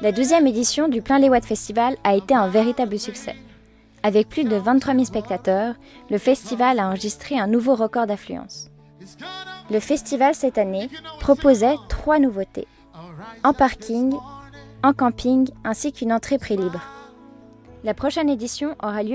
La douzième édition du Plein les Watts Festival a été un véritable succès. Avec plus de 23 000 spectateurs, le festival a enregistré un nouveau record d'affluence. Le festival cette année proposait trois nouveautés. En parking, en camping ainsi qu'une entrée prix libre. La prochaine édition aura lieu